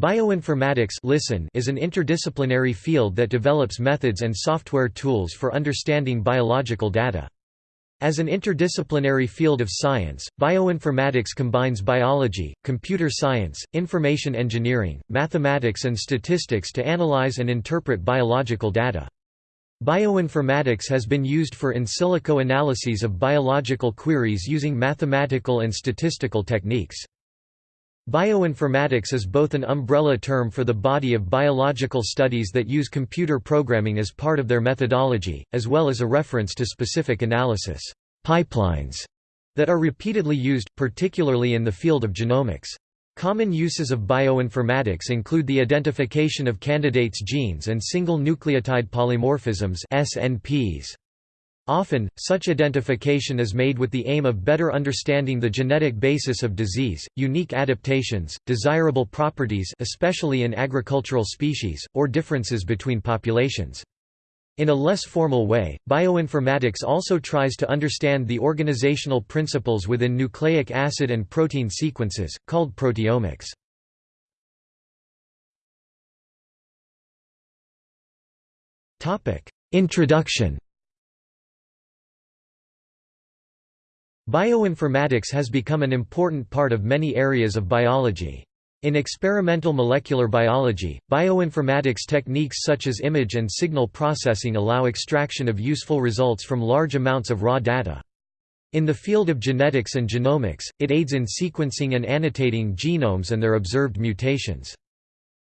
Bioinformatics listen is an interdisciplinary field that develops methods and software tools for understanding biological data. As an interdisciplinary field of science, bioinformatics combines biology, computer science, information engineering, mathematics and statistics to analyze and interpret biological data. Bioinformatics has been used for in silico analyses of biological queries using mathematical and statistical techniques. Bioinformatics is both an umbrella term for the body of biological studies that use computer programming as part of their methodology, as well as a reference to specific analysis pipelines that are repeatedly used, particularly in the field of genomics. Common uses of bioinformatics include the identification of candidates genes and single nucleotide polymorphisms SNPs. Often, such identification is made with the aim of better understanding the genetic basis of disease, unique adaptations, desirable properties especially in agricultural species, or differences between populations. In a less formal way, bioinformatics also tries to understand the organizational principles within nucleic acid and protein sequences, called proteomics. Introduction Bioinformatics has become an important part of many areas of biology. In experimental molecular biology, bioinformatics techniques such as image and signal processing allow extraction of useful results from large amounts of raw data. In the field of genetics and genomics, it aids in sequencing and annotating genomes and their observed mutations.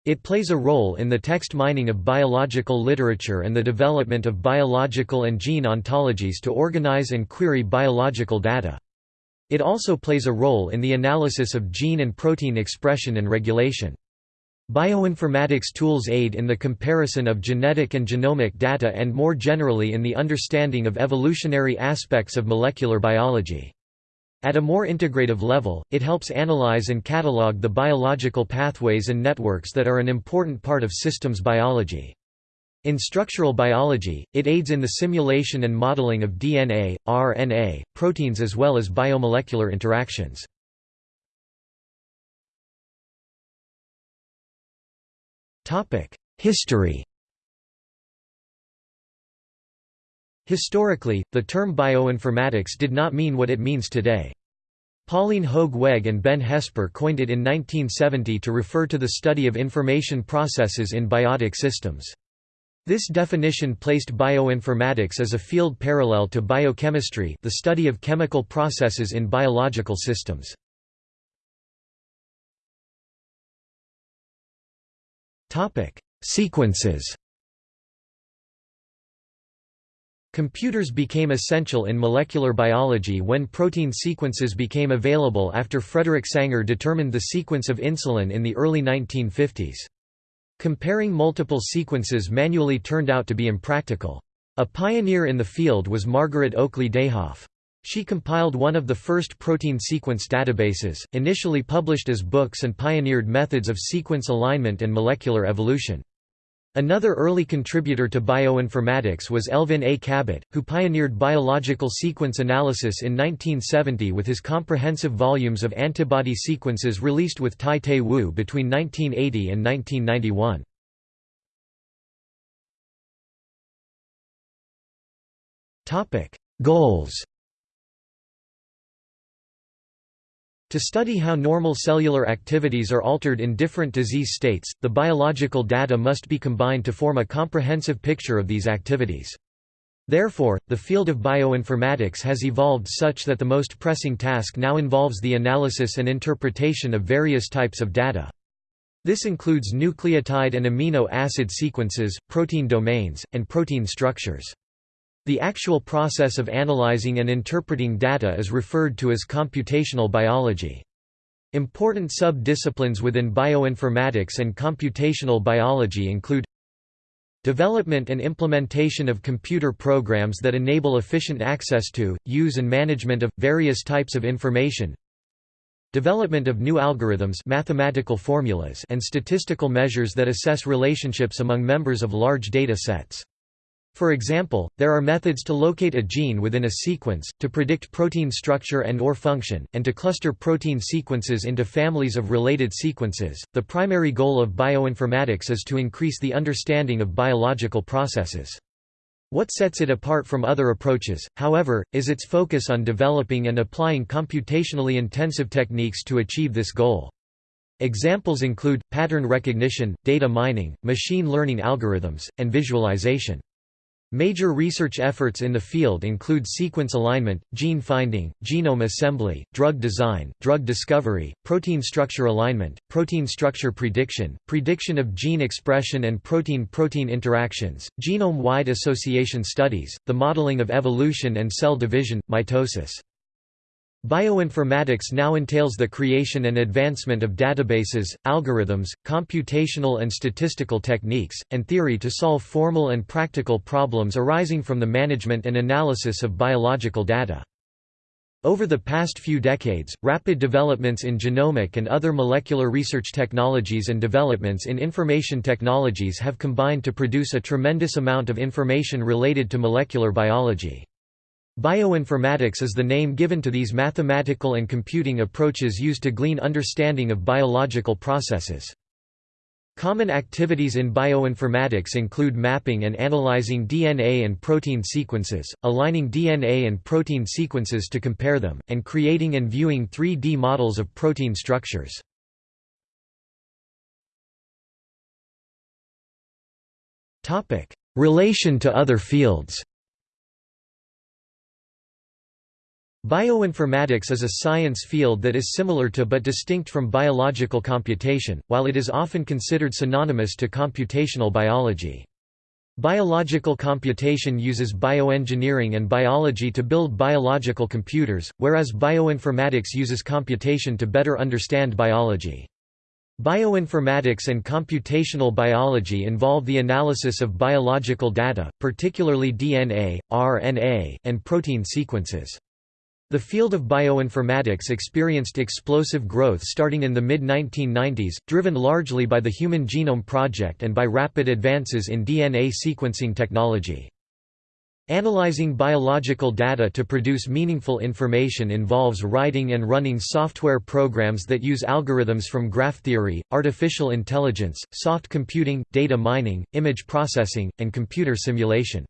It plays a role in the text mining of biological literature and the development of biological and gene ontologies to organize and query biological data. It also plays a role in the analysis of gene and protein expression and regulation. Bioinformatics tools aid in the comparison of genetic and genomic data and more generally in the understanding of evolutionary aspects of molecular biology. At a more integrative level, it helps analyze and catalog the biological pathways and networks that are an important part of systems biology. In structural biology, it aids in the simulation and modeling of DNA, RNA, proteins as well as biomolecular interactions. History Historically, the term bioinformatics did not mean what it means today. Paulien Hogeweg and Ben Hesper coined it in 1970 to refer to the study of information processes in biotic systems. This definition placed bioinformatics as a field parallel to biochemistry the study of chemical processes in biological systems. Sequences Computers became essential in molecular biology when protein sequences became available after Frederick Sanger determined the sequence of insulin in the early 1950s. Comparing multiple sequences manually turned out to be impractical. A pioneer in the field was Margaret Oakley Dayhoff. She compiled one of the first protein sequence databases, initially published as books and pioneered methods of sequence alignment and molecular evolution. Another early contributor to bioinformatics was Elvin A. Kabat, who pioneered biological sequence analysis in 1970 with his comprehensive volumes of antibody sequences released with Tai Te Wu between 1980 and 1991. Goals To study how normal cellular activities are altered in different disease states, the biological data must be combined to form a comprehensive picture of these activities. Therefore, the field of bioinformatics has evolved such that the most pressing task now involves the analysis and interpretation of various types of data. This includes nucleotide and amino acid sequences, protein domains, and protein structures. The actual process of analyzing and interpreting data is referred to as computational biology. Important sub-disciplines within bioinformatics and computational biology include Development and implementation of computer programs that enable efficient access to, use and management of, various types of information Development of new algorithms mathematical formulas and statistical measures that assess relationships among members of large data sets For example, there are methods to locate a gene within a sequence, to predict protein structure and or function, and to cluster protein sequences into families of related sequences. The primary goal of bioinformatics is to increase the understanding of biological processes. What sets it apart from other approaches, however, is its focus on developing and applying computationally intensive techniques to achieve this goal. Examples include, pattern recognition, data mining, machine learning algorithms, and visualization. Major research efforts in the field include sequence alignment, gene finding, genome assembly, drug design, drug discovery, protein structure alignment, protein structure prediction, prediction of gene expression and protein-protein interactions, genome-wide association studies, the modeling of evolution and cell division, mitosis. Bioinformatics now entails the creation and advancement of databases, algorithms, computational and statistical techniques, and theory to solve formal and practical problems arising from the management and analysis of biological data. Over the past few decades, rapid developments in genomic and other molecular research technologies and developments in information technologies have combined to produce a tremendous amount of information related to molecular biology. Bioinformatics is the name given to these mathematical and computing approaches used to glean understanding of biological processes. Common activities in bioinformatics include mapping and analyzing DNA and protein sequences, aligning DNA and protein sequences to compare them, and creating and viewing 3D models of protein structures. Relation to other fields Bioinformatics is a science field that is similar to but distinct from biological computation, while it is often considered synonymous to computational biology. Biological computation uses bioengineering and biology to build biological computers, whereas bioinformatics uses computation to better understand biology. Bioinformatics and computational biology involve the analysis of biological data, particularly DNA, RNA, and protein sequences. The field of bioinformatics experienced explosive growth starting in the mid-1990s, driven largely by the Human Genome Project and by rapid advances in DNA sequencing technology. Analyzing biological data to produce meaningful information involves writing and running software programs that use algorithms from graph theory, artificial intelligence, soft computing, data mining, image processing, and computer simulation.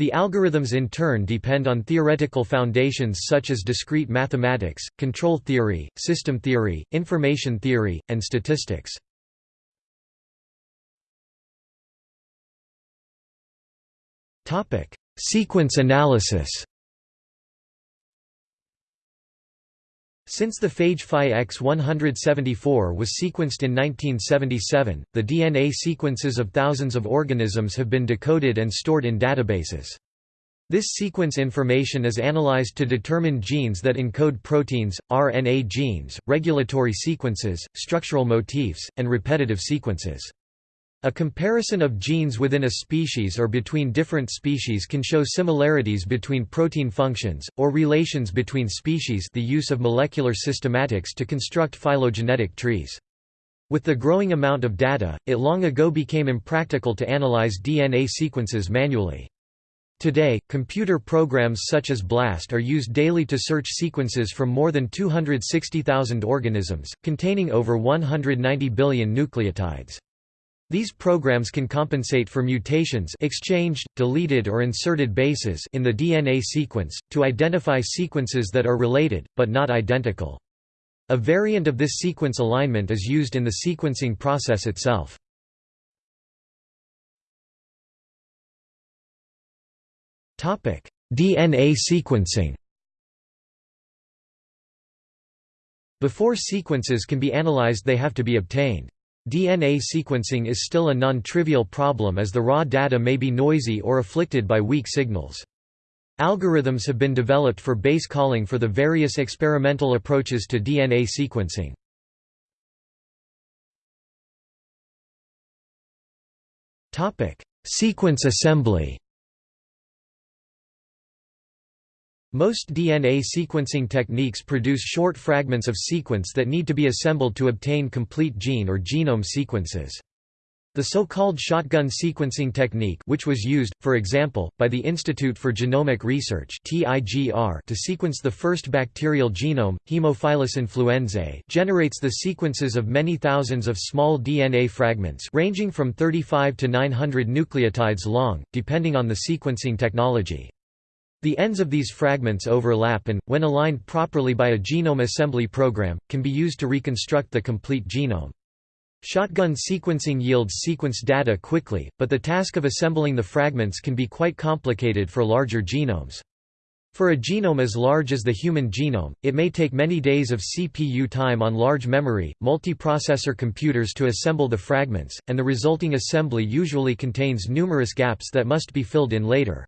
The algorithms in turn depend on theoretical foundations such as discrete mathematics, control theory, system theory, information theory, and statistics. Sequence analysis Since the phage Phi X174 was sequenced in 1977, the DNA sequences of thousands of organisms have been decoded and stored in databases. This sequence information is analyzed to determine genes that encode proteins, RNA genes, regulatory sequences, structural motifs, and repetitive sequences. A comparison of genes within a species or between different species can show similarities between protein functions, or relations between species the use of molecular systematics to construct phylogenetic trees. With the growing amount of data, it long ago became impractical to analyze DNA sequences manually. Today, computer programs such as BLAST are used daily to search sequences from more than 260,000 organisms, containing over 190 billion nucleotides. These programs can compensate for mutations exchanged, deleted or inserted bases in the DNA sequence, to identify sequences that are related, but not identical. A variant of this sequence alignment is used in the sequencing process itself. DNA sequencing Before sequences can be analyzed they have to be obtained. DNA sequencing is still a non-trivial problem as the raw data may be noisy or afflicted by weak signals. Algorithms have been developed for base calling for the various experimental approaches to DNA sequencing. Sequence assembly Most DNA sequencing techniques produce short fragments of sequence that need to be assembled to obtain complete gene or genome sequences. The so-called shotgun sequencing technique which was used, for example, by the Institute for Genomic Research to sequence the first bacterial genome, Haemophilus influenzae generates the sequences of many thousands of small DNA fragments ranging from 35 to 900 nucleotides long, depending on the sequencing technology. The ends of these fragments overlap and, when aligned properly by a genome assembly program, can be used to reconstruct the complete genome. Shotgun sequencing yields sequence data quickly, but the task of assembling the fragments can be quite complicated for larger genomes. For a genome as large as the human genome, it may take many days of CPU time on large memory, multiprocessor computers to assemble the fragments, and the resulting assembly usually contains numerous gaps that must be filled in later.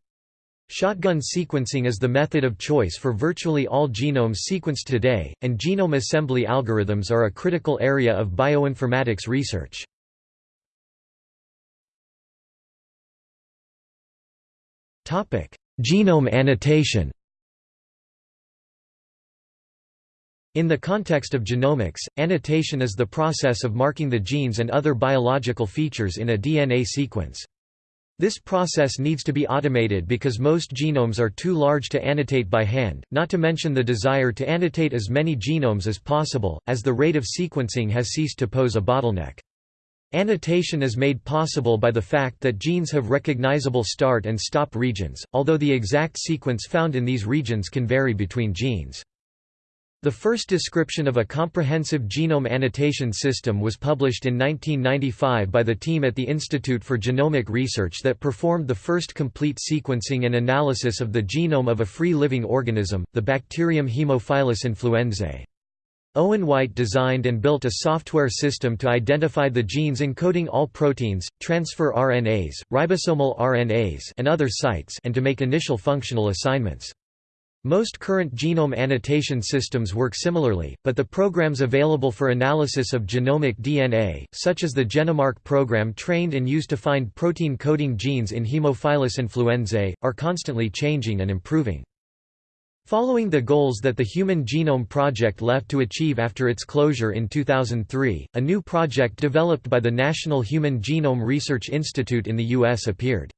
Shotgun sequencing is the method of choice for virtually all genomes sequenced today, and genome assembly algorithms are a critical area of bioinformatics research. Genome annotation In the context of genomics, annotation is the process of marking the genes and other biological features in a DNA sequence. This process needs to be automated because most genomes are too large to annotate by hand, not to mention the desire to annotate as many genomes as possible, as the rate of sequencing has ceased to pose a bottleneck. Annotation is made possible by the fact that genes have recognizable start and stop regions, although the exact sequence found in these regions can vary between genes. The first description of a comprehensive genome annotation system was published in 1995 by the team at the Institute for Genomic Research that performed the first complete sequencing and analysis of the genome of a free-living organism, the bacterium Haemophilus influenzae. Owen White designed and built a software system to identify the genes encoding all proteins, transfer RNAs, ribosomal RNAs and other sites and to make initial functional assignments. Most current genome annotation systems work similarly, but the programs available for analysis of genomic DNA, such as the GeneMark program trained and used to find protein-coding genes in Haemophilus influenzae, are constantly changing and improving. Following the goals that the Human Genome Project left to achieve after its closure in 2003, a new project developed by the National Human Genome Research Institute in the U.S. appeared.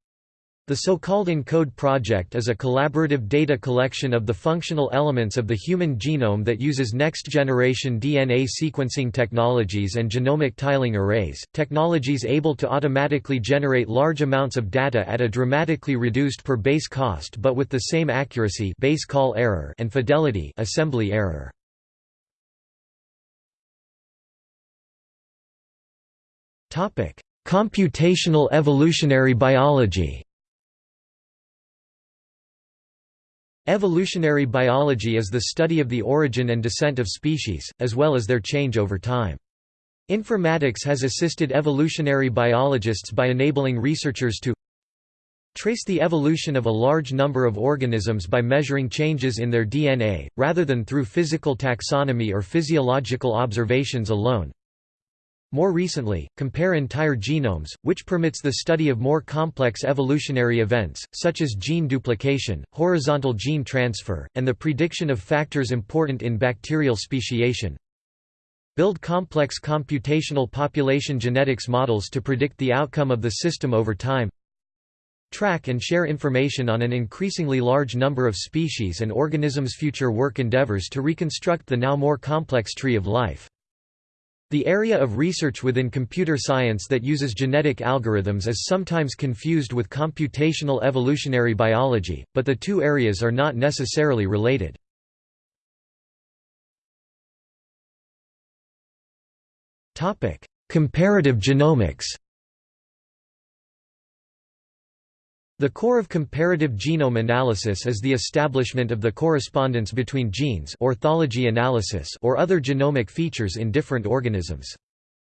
The so-called ENCODE project is a collaborative data collection of the functional elements of the human genome that uses next-generation DNA sequencing technologies and genomic tiling arrays, technologies able to automatically generate large amounts of data at a dramatically reduced per base cost but with the same accuracy base call error and fidelity assembly error. Computational evolutionary biology Evolutionary biology is the study of the origin and descent of species, as well as their change over time. Informatics has assisted evolutionary biologists by enabling researchers to trace the evolution of a large number of organisms by measuring changes in their DNA, rather than through physical taxonomy or physiological observations alone, more recently, compare entire genomes, which permits the study of more complex evolutionary events, such as gene duplication, horizontal gene transfer, and the prediction of factors important in bacterial speciation. Build complex computational population genetics models to predict the outcome of the system over time. Track and share information on an increasingly large number of species and organisms' future work endeavors to reconstruct the now more complex tree of life. The area of research within computer science that uses genetic algorithms is sometimes confused with computational evolutionary biology, but the two areas are not necessarily related. Comparative genomics The core of comparative genome analysis is the establishment of the correspondence between genes orthology analysis or other genomic features in different organisms.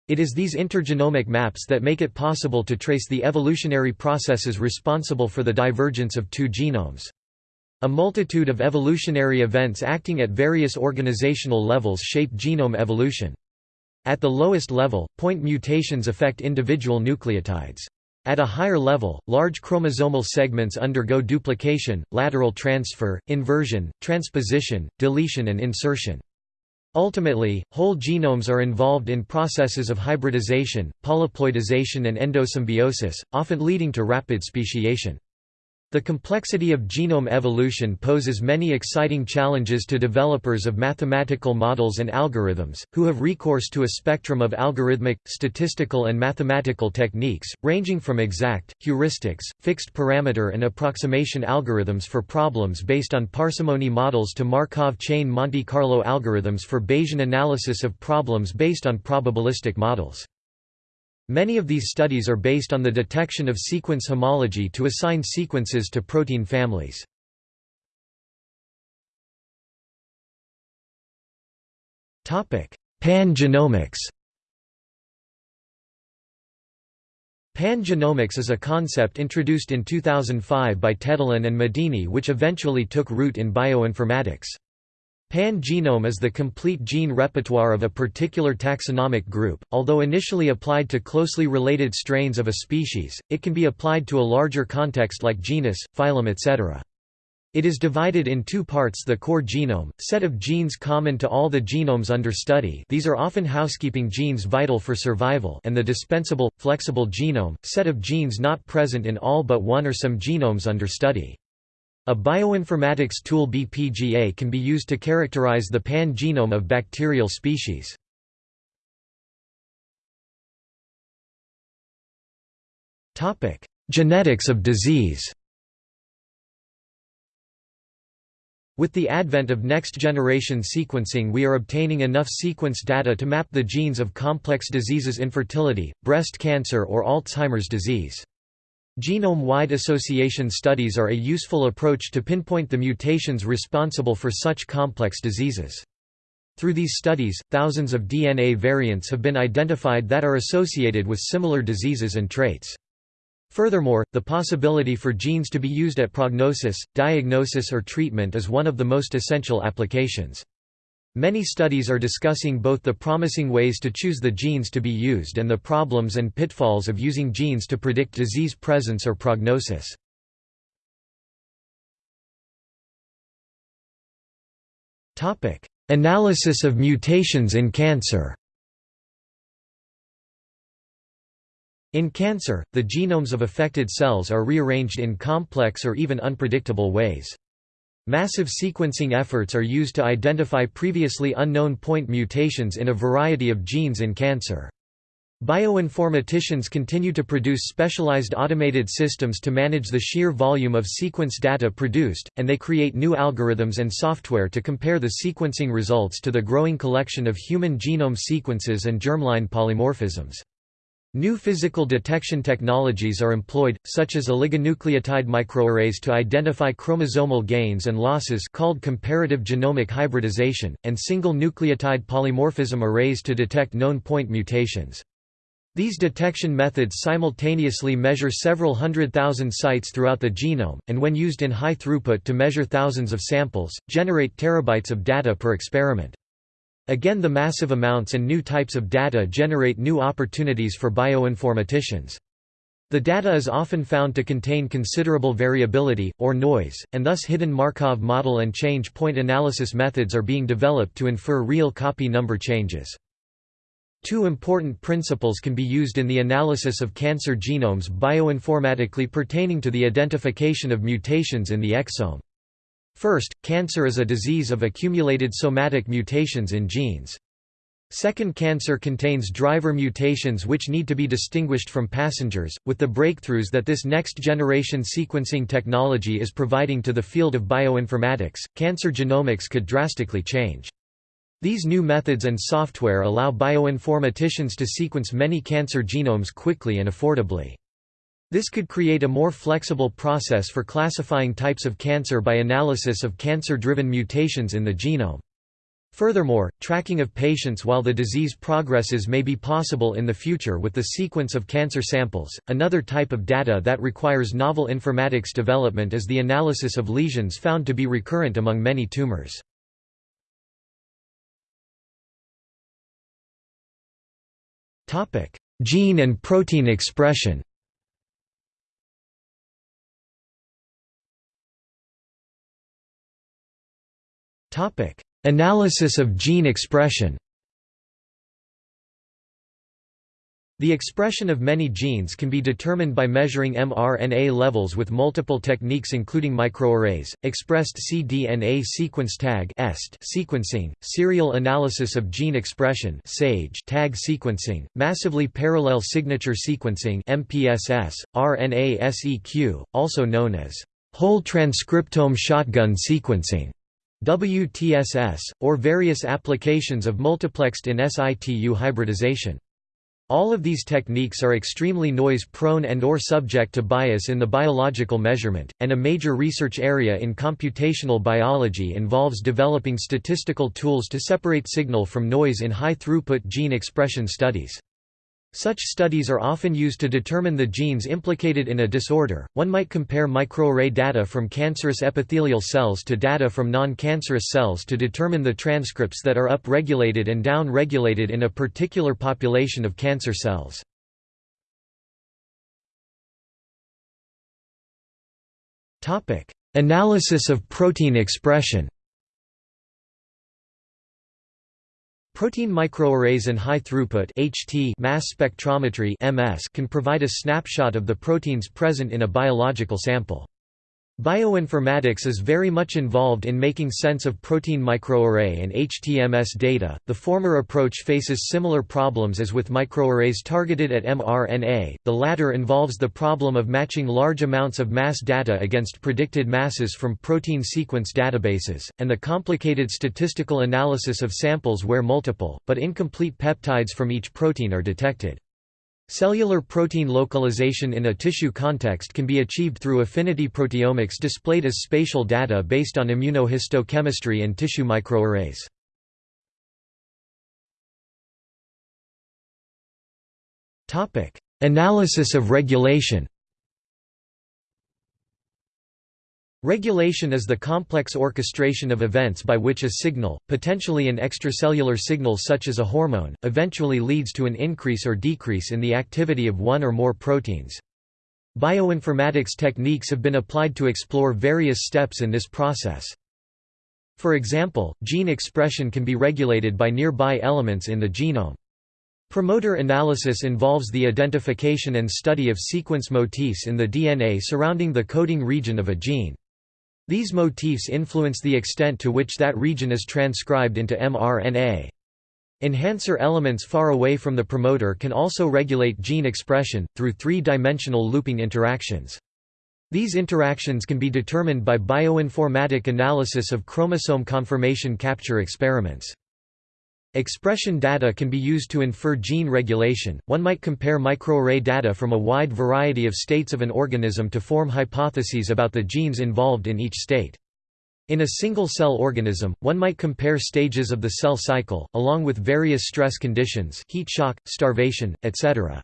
It is these intergenomic maps that make it possible to trace the evolutionary processes responsible for the divergence of two genomes. A multitude of evolutionary events acting at various organizational levels shape genome evolution. At the lowest level, point mutations affect individual nucleotides. At a higher level, large chromosomal segments undergo duplication, lateral transfer, inversion, transposition, deletion and insertion. Ultimately, whole genomes are involved in processes of hybridization, polyploidization and endosymbiosis, often leading to rapid speciation. The complexity of genome evolution poses many exciting challenges to developers of mathematical models and algorithms, who have recourse to a spectrum of algorithmic, statistical and mathematical techniques, ranging from exact, heuristics, fixed parameter and approximation algorithms for problems based on parsimony models to Markov chain Monte Carlo algorithms for Bayesian analysis of problems based on probabilistic models. Many of these studies are based on the detection of sequence homology to assign sequences to protein families. Pan-genomics Pan-genomics is a concept introduced in 2005 by Tettelin and Medini which eventually took root in bioinformatics. Pan-genome is the complete gene repertoire of a particular taxonomic group, although initially applied to closely related strains of a species, it can be applied to a larger context like genus, phylum etc. It is divided in two parts the core genome, set of genes common to all the genomes under study these are often housekeeping genes vital for survival and the dispensable, flexible genome, set of genes not present in all but one or some genomes under study. A bioinformatics tool BPGA can be used to characterize the pan-genome of bacterial species. Genetics of disease With the advent of next-generation sequencing we are obtaining enough sequence data to map the genes of complex diseases infertility, breast cancer or Alzheimer's disease. Genome-wide association studies are a useful approach to pinpoint the mutations responsible for such complex diseases. Through these studies, thousands of DNA variants have been identified that are associated with similar diseases and traits. Furthermore, the possibility for genes to be used at prognosis, diagnosis or treatment is one of the most essential applications. Many studies are discussing both the promising ways to choose the genes to be used and the problems and pitfalls of using genes to predict disease presence or prognosis. Analysis of mutations in cancer In cancer, the genomes of affected cells are rearranged in complex or even unpredictable ways. Massive sequencing efforts are used to identify previously unknown point mutations in a variety of genes in cancer. Bioinformaticians continue to produce specialized automated systems to manage the sheer volume of sequence data produced, and they create new algorithms and software to compare the sequencing results to the growing collection of human genome sequences and germline polymorphisms. New physical detection technologies are employed, such as oligonucleotide microarrays to identify chromosomal gains and losses called comparative genomic hybridization, and single nucleotide polymorphism arrays to detect known point mutations. These detection methods simultaneously measure several hundred thousand sites throughout the genome, and when used in high throughput to measure thousands of samples, generate terabytes of data per experiment. Again the massive amounts and new types of data generate new opportunities for bioinformaticians. The data is often found to contain considerable variability, or noise, and thus hidden Markov model and change point analysis methods are being developed to infer real copy number changes. Two important principles can be used in the analysis of cancer genomes bioinformatically pertaining to the identification of mutations in the exome. First, cancer is a disease of accumulated somatic mutations in genes. Second cancer contains driver mutations which need to be distinguished from passengers. With the breakthroughs that this next generation sequencing technology is providing to the field of bioinformatics, cancer genomics could drastically change. These new methods and software allow bioinformaticians to sequence many cancer genomes quickly and affordably. This could create a more flexible process for classifying types of cancer by analysis of cancer-driven mutations in the genome. Furthermore, tracking of patients while the disease progresses may be possible in the future with the sequence of cancer samples. Another type of data that requires novel informatics development is the analysis of lesions found to be recurrent among many tumors. Topic: Gene and protein expression. Analysis of gene expression. The expression of many genes can be determined by measuring mRNA levels with multiple techniques including microarrays, expressed cDNA sequence tag sequencing, serial analysis of gene expression tag sequencing, massively parallel signature sequencing MPSS, RNA-seq, also known as whole transcriptome shotgun sequencing WTSS, or various applications of multiplexed in situ hybridization. All of these techniques are extremely noise-prone and or subject to bias in the biological measurement, and a major research area in computational biology involves developing statistical tools to separate signal from noise in high-throughput gene expression studies. Such studies are often used to determine the genes implicated in a disorder. One might compare microarray data from cancerous epithelial cells to data from non-cancerous cells to determine the transcripts that are up-regulated and down-regulated in a particular population of cancer cells. Topic: Analysis of protein expression. Protein microarrays and high-throughput mass spectrometry can provide a snapshot of the proteins present in a biological sample. Bioinformatics is very much involved in making sense of protein microarray and HTMS data. The former approach faces similar problems as with microarrays targeted at mRNA, the latter involves the problem of matching large amounts of mass data against predicted masses from protein sequence databases, and the complicated statistical analysis of samples where multiple, but incomplete peptides from each protein are detected. Cellular protein localization in a tissue context can be achieved through affinity proteomics displayed as spatial data based on immunohistochemistry and tissue microarrays. Analysis of regulation Regulation is the complex orchestration of events by which a signal, potentially an extracellular signal such as a hormone, eventually leads to an increase or decrease in the activity of one or more proteins. Bioinformatics techniques have been applied to explore various steps in this process. For example, gene expression can be regulated by nearby elements in the genome. Promoter analysis involves the identification and study of sequence motifs in the DNA surrounding the coding region of a gene. These motifs influence the extent to which that region is transcribed into mRNA. Enhancer elements far away from the promoter can also regulate gene expression, through three-dimensional looping interactions. These interactions can be determined by bioinformatic analysis of chromosome conformation capture experiments. Expression data can be used to infer gene regulation. One might compare microarray data from a wide variety of states of an organism to form hypotheses about the genes involved in each state. In a single-cell organism, one might compare stages of the cell cycle, along with various stress conditions heat shock, starvation, etc.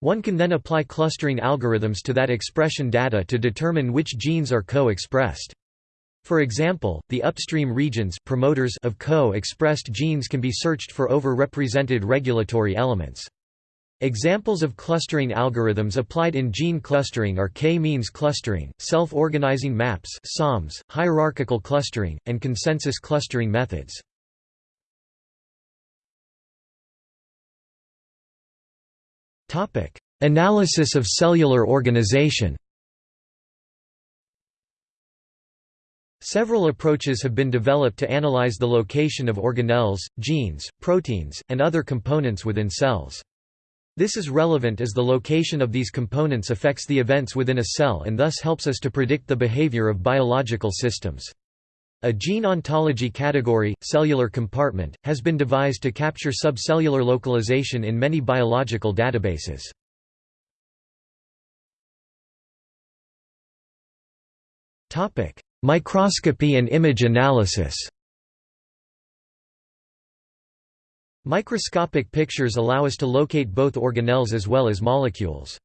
One can then apply clustering algorithms to that expression data to determine which genes are co-expressed. For example, the upstream regions promoters of co-expressed genes can be searched for over-represented regulatory elements. Examples of clustering algorithms applied in gene clustering are k-means clustering, self-organizing maps SOMs, hierarchical clustering, and consensus clustering methods. Analysis of cellular organization Several approaches have been developed to analyze the location of organelles, genes, proteins, and other components within cells. This is relevant as the location of these components affects the events within a cell and thus helps us to predict the behavior of biological systems. A gene ontology category, cellular compartment, has been devised to capture subcellular localization in many biological databases. Topic: Microscopy and image analysis Microscopic pictures allow us to locate both organelles as well as molecules.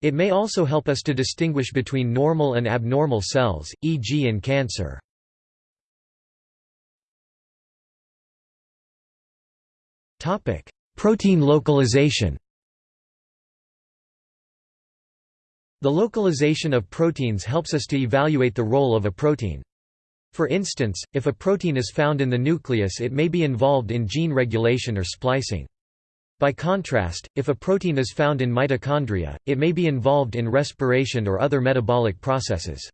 It may also help us to distinguish between normal and abnormal cells, e.g. in cancer. Protein localization The localization of proteins helps us to evaluate the role of a protein. For instance, if a protein is found in the nucleus it may be involved in gene regulation or splicing. By contrast, if a protein is found in mitochondria, it may be involved in respiration or other metabolic processes.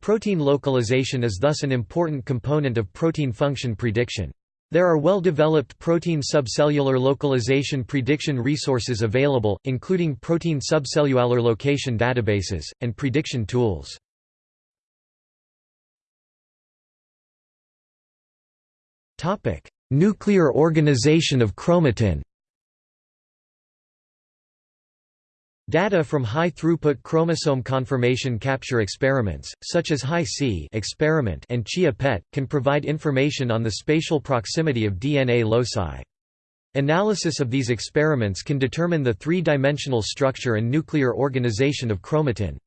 Protein localization is thus an important component of protein function prediction. There are well-developed protein subcellular localization prediction resources available, including protein subcellular location databases, and prediction tools. Nuclear organization of chromatin Data from high-throughput chromosome conformation capture experiments, such as Hi-C experiment and Chia-PET, can provide information on the spatial proximity of DNA loci. Analysis of these experiments can determine the three-dimensional structure and nuclear organization of chromatin.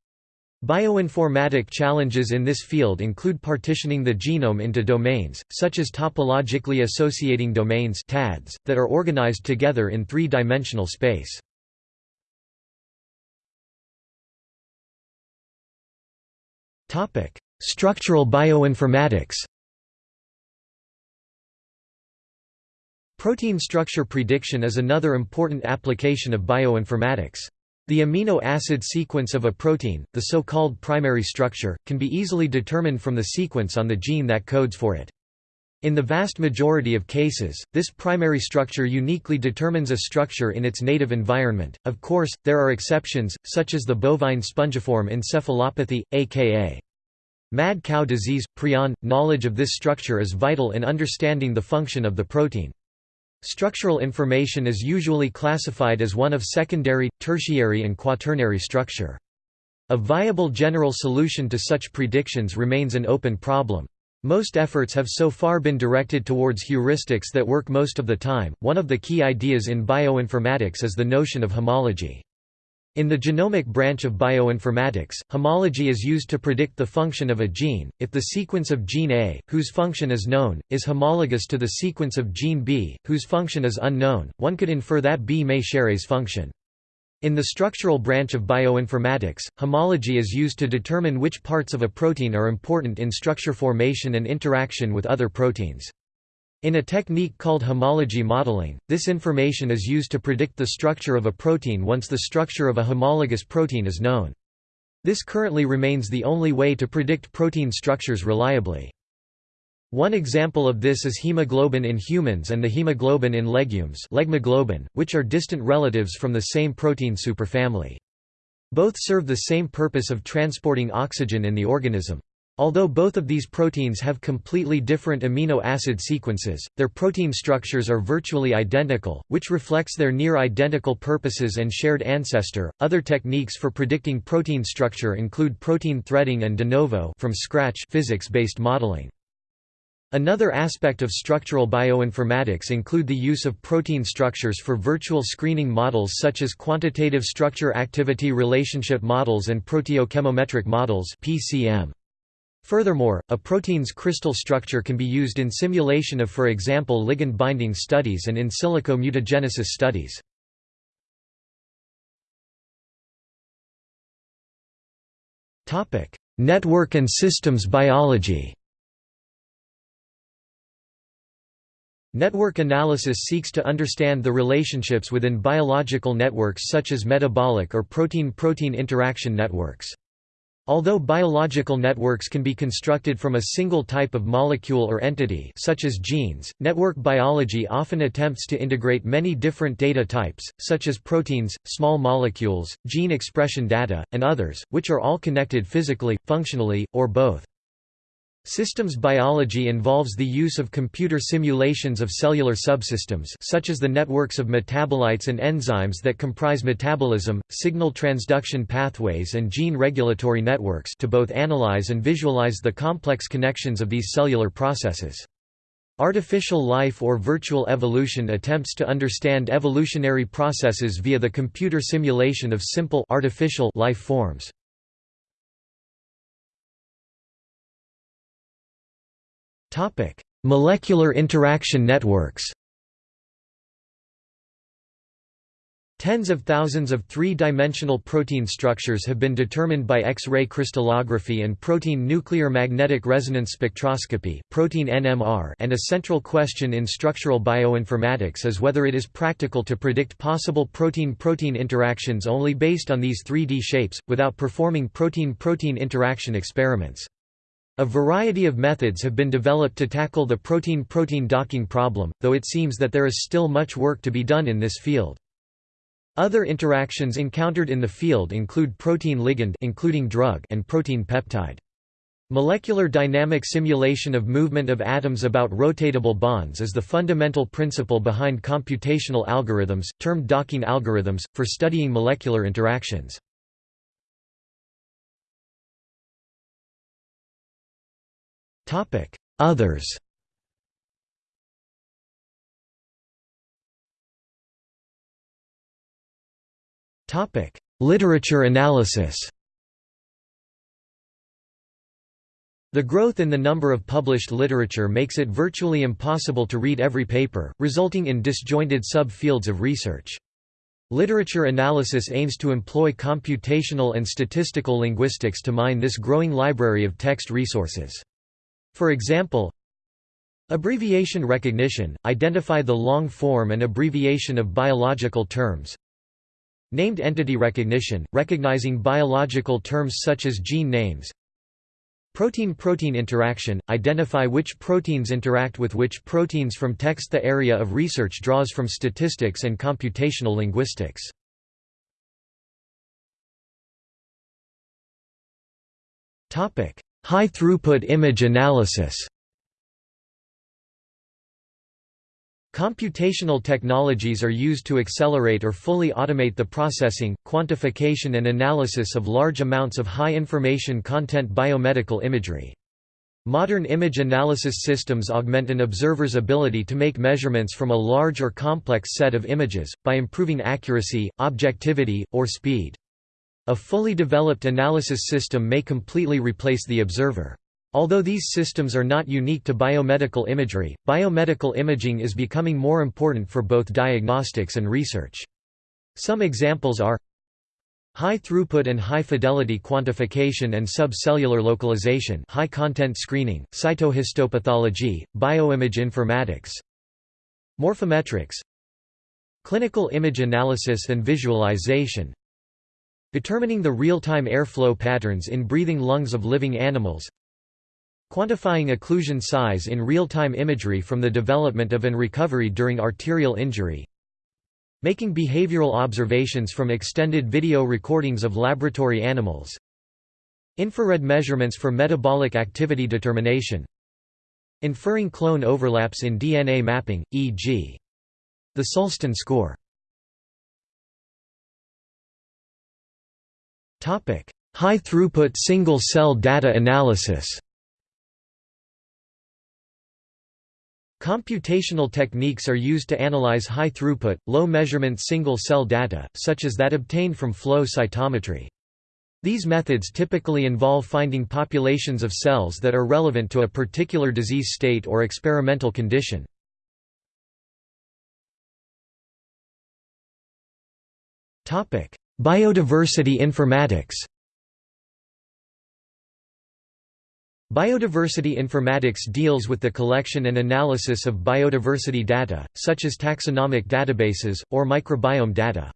Bioinformatic challenges in this field include partitioning the genome into domains, such as topologically associating domains that are organized together in three-dimensional space. Structural bioinformatics Protein structure prediction is another important application of bioinformatics. The amino acid sequence of a protein, the so-called primary structure, can be easily determined from the sequence on the gene that codes for it. In the vast majority of cases, this primary structure uniquely determines a structure in its native environment. Of course, there are exceptions, such as the bovine spongiform encephalopathy, aka Mad cow disease. Prion knowledge of this structure is vital in understanding the function of the protein. Structural information is usually classified as one of secondary, tertiary and quaternary structure. A viable general solution to such predictions remains an open problem. Most efforts have so far been directed towards heuristics that work most of the time. One of the key ideas in bioinformatics is the notion of homology. In the genomic branch of bioinformatics, homology is used to predict the function of a gene. If the sequence of gene A, whose function is known, is homologous to the sequence of gene B, whose function is unknown, one could infer that B may share A's function. In the structural branch of bioinformatics, homology is used to determine which parts of a protein are important in structure formation and interaction with other proteins. In a technique called homology modeling, this information is used to predict the structure of a protein once the structure of a homologous protein is known. This currently remains the only way to predict protein structures reliably. One example of this is hemoglobin in humans and the hemoglobin in legumes which are distant relatives from the same protein superfamily. Both serve the same purpose of transporting oxygen in the organism. Although both of these proteins have completely different amino acid sequences, their protein structures are virtually identical, which reflects their near identical purposes and shared ancestor. Other techniques for predicting protein structure include protein threading and de novo from scratch physics-based modeling. Another aspect of structural bioinformatics include the use of protein structures for virtual screening models such as quantitative structure-activity relationship models and proteochemometric models (PCM). Furthermore, a protein's crystal structure can be used in simulation of for example ligand binding studies and in silico mutagenesis studies. Network and systems biology Network analysis seeks to understand the relationships within biological networks such as metabolic or protein-protein interaction networks. Although biological networks can be constructed from a single type of molecule or entity such as genes, network biology often attempts to integrate many different data types, such as proteins, small molecules, gene expression data, and others, which are all connected physically, functionally, or both. Systems biology involves the use of computer simulations of cellular subsystems such as the networks of metabolites and enzymes that comprise metabolism, signal transduction pathways and gene regulatory networks to both analyze and visualize the complex connections of these cellular processes. Artificial life or virtual evolution attempts to understand evolutionary processes via the computer simulation of simple artificial life forms. Molecular interaction networks Tens of thousands of three-dimensional protein structures have been determined by X-ray crystallography and protein nuclear magnetic resonance spectroscopy protein NMR and a central question in structural bioinformatics is whether it is practical to predict possible protein-protein interactions only based on these 3D shapes, without performing protein-protein interaction experiments. A variety of methods have been developed to tackle the protein-protein docking problem, though it seems that there is still much work to be done in this field. Other interactions encountered in the field include protein-ligand including drug and protein-peptide. Molecular dynamic simulation of movement of atoms about rotatable bonds is the fundamental principle behind computational algorithms, termed docking algorithms, for studying molecular interactions. Others Topic: Literature analysis. The growth in the number of published literature makes it virtually impossible to read every paper, resulting in disjointed sub-fields of research. Literature analysis aims to employ computational and statistical linguistics to mine this growing library of text resources. For example, Abbreviation recognition – identify the long form and abbreviation of biological terms. Named entity recognition, recognizing biological terms such as gene names. Protein-protein interaction, identify which proteins interact with which proteins from text. The area of research draws from statistics and computational linguistics. High-throughput image analysis Computational technologies are used to accelerate or fully automate the processing, quantification and analysis of large amounts of high-information content biomedical imagery. Modern image analysis systems augment an observer's ability to make measurements from a large or complex set of images, by improving accuracy, objectivity, or speed. A fully developed analysis system may completely replace the observer. Although these systems are not unique to biomedical imagery, biomedical imaging is becoming more important for both diagnostics and research. Some examples are High-throughput and high-fidelity quantification and subcellular localization high-content screening, cytohistopathology, bioimage informatics Morphometrics Clinical image analysis and visualization Determining the real-time airflow patterns in breathing lungs of living animals Quantifying occlusion size in real-time imagery from the development of and recovery during arterial injury Making behavioral observations from extended video recordings of laboratory animals Infrared measurements for metabolic activity determination Inferring clone overlaps in DNA mapping, e.g. the Sulston score High-throughput single-cell data analysis Computational techniques are used to analyze high-throughput, low-measurement single-cell data, such as that obtained from flow cytometry. These methods typically involve finding populations of cells that are relevant to a particular disease state or experimental condition. Biodiversity informatics Biodiversity informatics deals with the collection and analysis of biodiversity data, such as taxonomic databases, or microbiome data.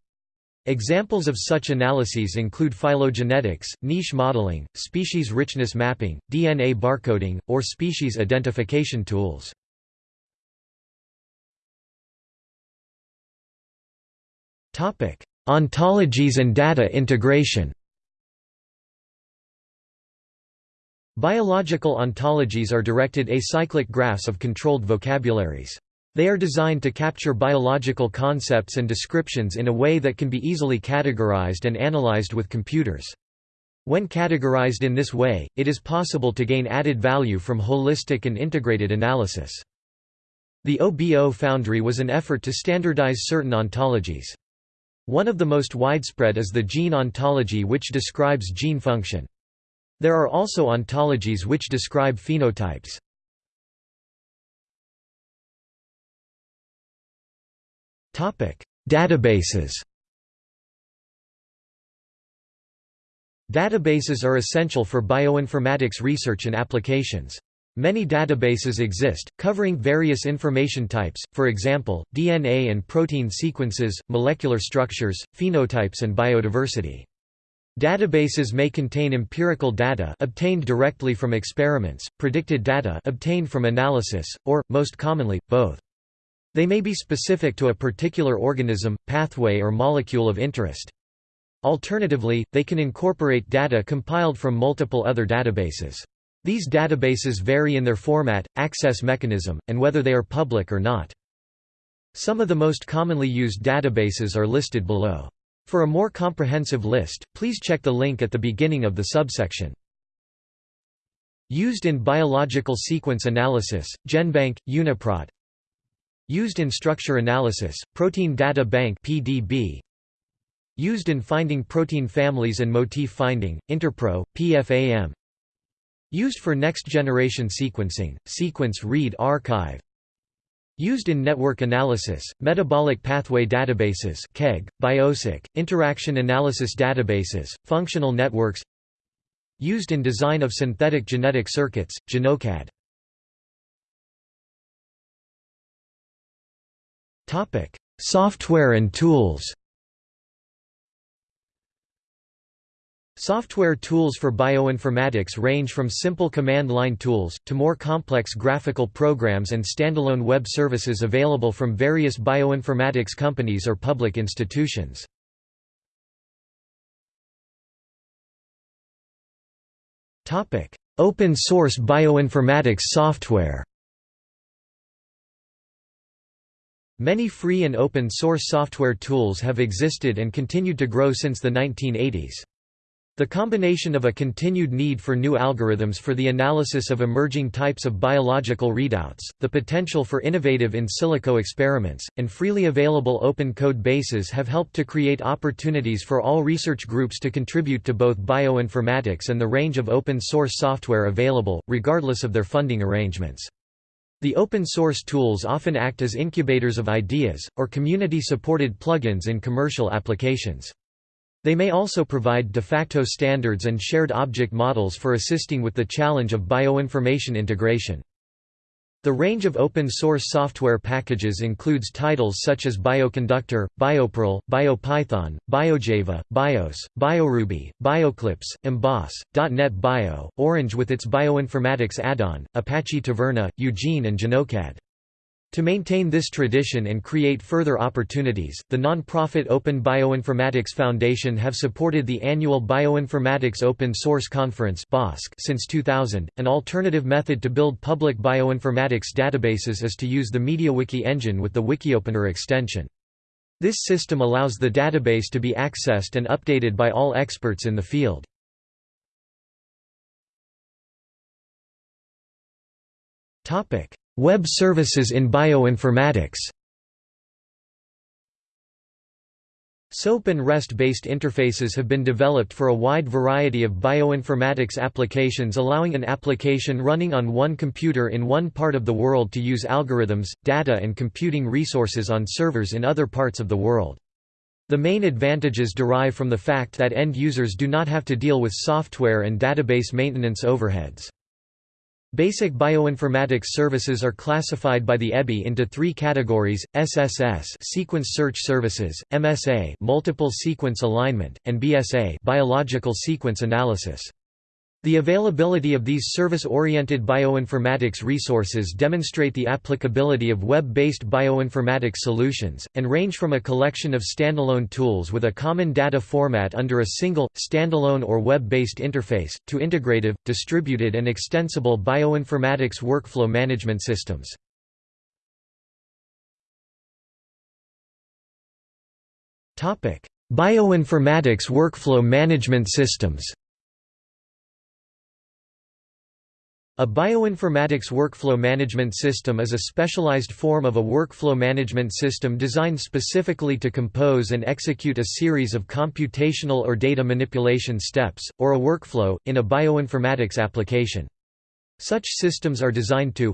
Examples of such analyses include phylogenetics, niche modeling, species richness mapping, DNA barcoding, or species identification tools. Ontologies and data integration Biological ontologies are directed acyclic graphs of controlled vocabularies. They are designed to capture biological concepts and descriptions in a way that can be easily categorized and analyzed with computers. When categorized in this way, it is possible to gain added value from holistic and integrated analysis. The OBO Foundry was an effort to standardize certain ontologies. One of the most widespread is the gene ontology which describes gene function. There are also ontologies which describe phenotypes. Databases Databases are essential for bioinformatics research and applications. Many databases exist, covering various information types, for example, DNA and protein sequences, molecular structures, phenotypes and biodiversity. Databases may contain empirical data obtained directly from experiments, predicted data obtained from analysis, or, most commonly, both. They may be specific to a particular organism, pathway or molecule of interest. Alternatively, they can incorporate data compiled from multiple other databases. These databases vary in their format, access mechanism, and whether they are public or not. Some of the most commonly used databases are listed below. For a more comprehensive list, please check the link at the beginning of the subsection. Used in biological sequence analysis, GenBank, UniProt Used in structure analysis, Protein Data Bank PDB Used in finding protein families and motif finding, Interpro, PFAM Used for next-generation sequencing, Sequence Read Archive. Used in network analysis, metabolic pathway databases KEGG, BioCyc, interaction analysis databases, functional networks. Used in design of synthetic genetic circuits, GenoCAD. Software and tools Software tools for bioinformatics range from simple command line tools, to more complex graphical programs and standalone web services available from various bioinformatics companies or public institutions. Open source bioinformatics software Many free and open source software tools have existed and continued to grow since the 1980s. The combination of a continued need for new algorithms for the analysis of emerging types of biological readouts, the potential for innovative in silico experiments, and freely available open code bases have helped to create opportunities for all research groups to contribute to both bioinformatics and the range of open source software available, regardless of their funding arrangements. The open source tools often act as incubators of ideas, or community-supported plugins in commercial applications. They may also provide de facto standards and shared object models for assisting with the challenge of bioinformation integration. The range of open-source software packages includes titles such as Bioconductor, BioPerl, BioPython, BioJava, BIOS, BioRuby, Bioclipse, Emboss, .NET Bio, Orange with its bioinformatics add-on, Apache Taverna, UGENE and GenoCAD. To maintain this tradition and create further opportunities, the non-profit Open Bioinformatics Foundation have supported the annual Bioinformatics Open Source Conference since 2000. An alternative method to build public bioinformatics databases is to use the MediaWiki engine with the WikiOpener extension. This system allows the database to be accessed and updated by all experts in the field. Topic: Web services in bioinformatics SOAP and REST-based interfaces have been developed for a wide variety of bioinformatics applications allowing an application running on one computer in one part of the world to use algorithms, data and computing resources on servers in other parts of the world. The main advantages derive from the fact that end users do not have to deal with software and database maintenance overheads. Basic bioinformatics services are classified by the EBI into three categories: SSS (sequence search services), MSA (multiple sequence alignment), and BSA (biological sequence analysis). The availability of these service-oriented bioinformatics resources demonstrate the applicability of web-based bioinformatics solutions, and range from a collection of standalone tools with a common data format under a single, standalone or web-based interface, to integrative, distributed and extensible bioinformatics workflow management systems. Bioinformatics workflow management systems A bioinformatics workflow management system is a specialized form of a workflow management system designed specifically to compose and execute a series of computational or data manipulation steps, or a workflow, in a bioinformatics application. Such systems are designed to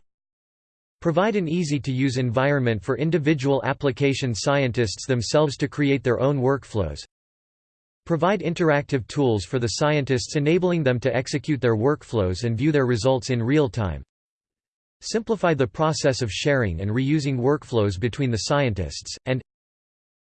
provide an easy-to-use environment for individual application scientists themselves to create their own workflows, Provide interactive tools for the scientists enabling them to execute their workflows and view their results in real time. Simplify the process of sharing and reusing workflows between the scientists, and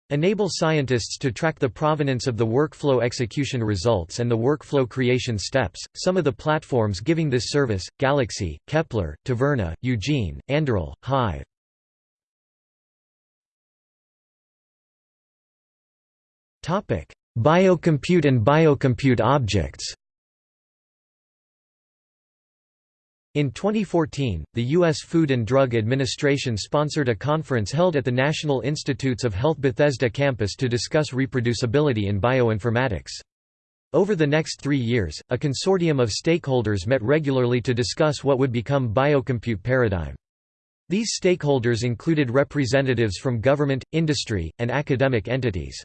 Enable scientists to track the provenance of the workflow execution results and the workflow creation steps. Some of the platforms giving this service Galaxy, Kepler, Taverna, UGENE, Anduril, Hive. Topic: Biocompute and biocompute objects. In 2014, the U.S. Food and Drug Administration sponsored a conference held at the National Institutes of Health Bethesda campus to discuss reproducibility in bioinformatics. Over the next three years, a consortium of stakeholders met regularly to discuss what would become biocompute paradigm. These stakeholders included representatives from government, industry, and academic entities.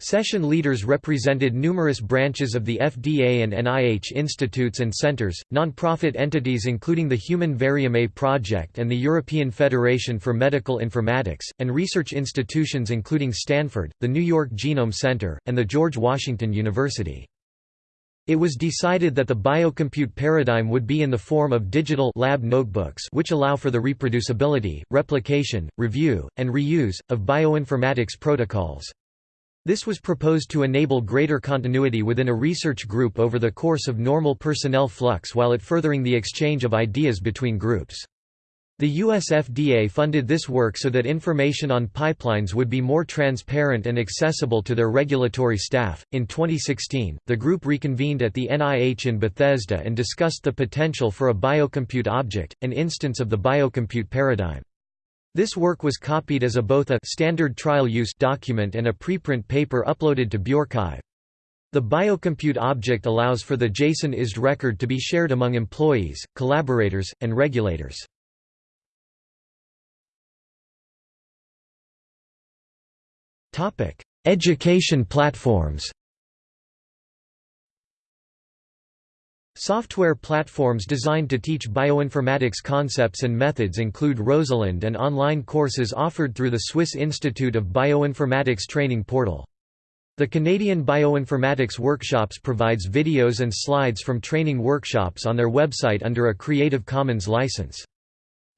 Session leaders represented numerous branches of the FDA and NIH institutes and centers, nonprofit entities including the Human Variome Project and the European Federation for Medical Informatics, and research institutions including Stanford, the New York Genome Center, and the George Washington University. It was decided that the biocompute paradigm would be in the form of digital lab notebooks which allow for the reproducibility, replication, review, and reuse, of bioinformatics protocols. This was proposed to enable greater continuity within a research group over the course of normal personnel flux while it furthering the exchange of ideas between groups. The US FDA funded this work so that information on pipelines would be more transparent and accessible to their regulatory staff. In 2016, the group reconvened at the NIH in Bethesda and discussed the potential for a biocompute object, an instance of the biocompute paradigm. This work was copied as a both a standard trial use document and a preprint paper uploaded to bioRxiv. The biocompute object allows for the JSON ISD record to be shared among employees, collaborators, and regulators. Education platforms Software platforms designed to teach bioinformatics concepts and methods include Rosalind and online courses offered through the Swiss Institute of Bioinformatics training portal. The Canadian Bioinformatics Workshops provides videos and slides from training workshops on their website under a Creative Commons license.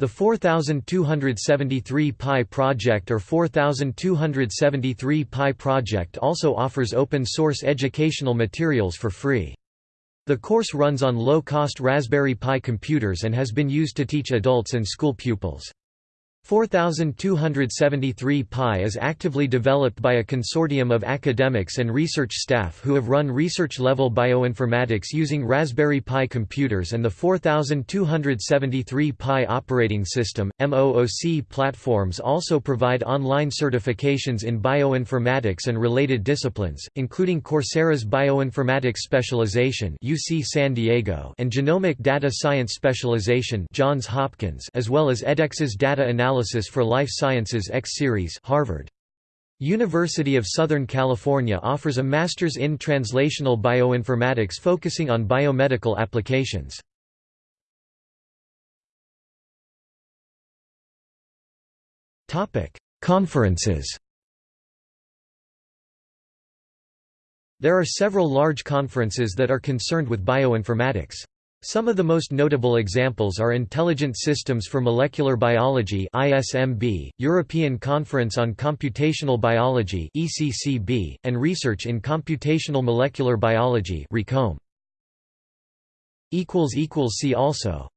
The 4273 Pi project or 4273 Pi project also offers open source educational materials for free. The course runs on low-cost Raspberry Pi computers and has been used to teach adults and school pupils. 4273 Pi is actively developed by a consortium of academics and research staff who have run research-level bioinformatics using Raspberry Pi computers and the 4273 Pi operating system. MOOC platforms also provide online certifications in bioinformatics and related disciplines, including Coursera's Bioinformatics Specialization UC San Diego and Genomic Data Science Specialization Johns Hopkins as well as edX's Data Analysis Analysis for Life Sciences X Series Harvard. University of Southern California offers a Master's in Translational Bioinformatics focusing on biomedical applications. Conferences There are several large conferences that are concerned with bioinformatics. Some of the most notable examples are Intelligent Systems for Molecular Biology ISMB, European Conference on Computational Biology ECCB, and Research in Computational Molecular Biology. See also